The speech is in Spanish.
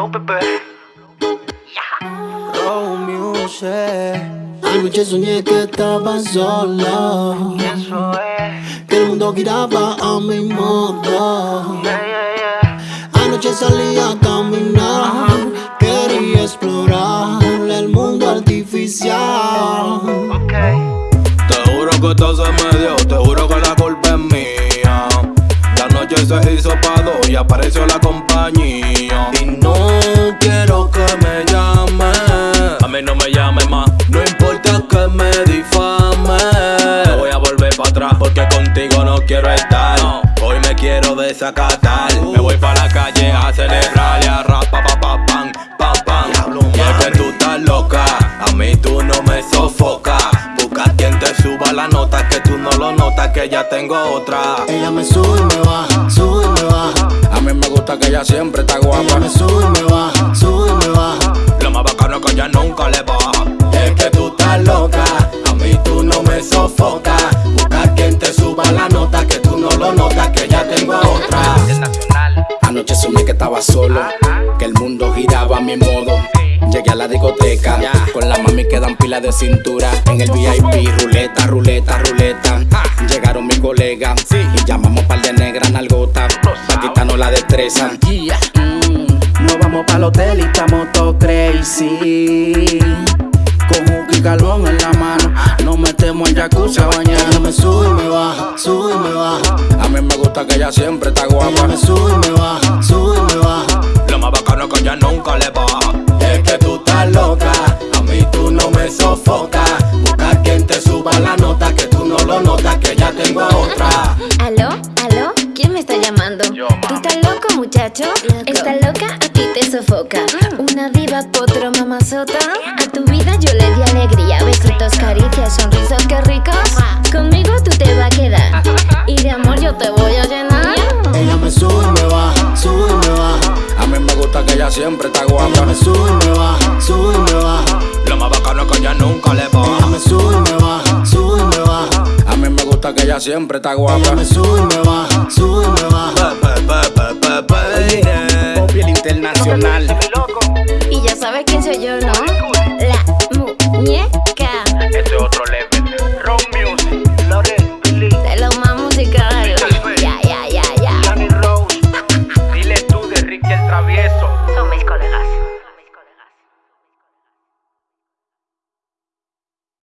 flow, bebé. Row Music. Anoche soñé que estaba sola. Y eso es. Que el mundo giraba a mi modo. Yeah, yeah, yeah. Anoche salí a caminar. Quería explorar el mundo artificial. Ok. Te juro que todo se me dio, te juro que la culpa es mía. La noche se hizo pa' dos y apareció la compañía. No importa que me difame. No voy a volver para atrás porque contigo no quiero estar. Hoy me quiero desacatar. Me voy para la calle a celebrar y a rap, pa, pa, pa, pam, pam, pam. Y es que tú estás loca, a mí tú no me sofocas. Busca quien te suba la nota, que tú no lo notas, que ya tengo otra. Ella me sube y me baja, sube y me baja. A mí me gusta que ella siempre está Ella guapa. me sube y me baja, sube y me baja. Lo más bacano es que ella nunca le baja. Estaba solo, que el mundo giraba a mi modo. Llegué a la discoteca, con la mami que dan pila de cintura. En el VIP, ruleta, ruleta, ruleta. Llegaron mis colegas y llamamos par de negras nalgota. Quitarnos la destreza. Mm, Nos vamos para el hotel y estamos todos crazy. Con y carbón en la mano, nos metemos al jacuzzi a bañar. Me sube y me baja, sube y me baja. Mí me gusta que ella siempre está Ella guapa. me sube y me baja, sube y me baja. Lo más bacano es que ella nunca le baja. Es que tú estás loca, a mí tú no me sofocas. Busca quien te suba la nota, que tú no lo notas, que ya tengo a otra. ¿Aló? ¿Aló? ¿Quién me está llamando? Yo, ¿Tú estás loco, muchacho? ¿Estás loca? A ti te sofoca. Una diva, potro, mamazota. A tu vida yo le di alegría. Besitos, caricias, sonrisos, ella siempre está Ella guapa. me sube y me baja, sube y me baja. Lo más bacano es que ella nunca le Ella baja. me sube y me baja, sube y me baja. A mí me gusta que ella siempre está Ella guapa. me sube y me baja, sube y me baja. Pe, pe. Popi el internacional. Y ya sabes quién soy yo, ¿no? La muñeca.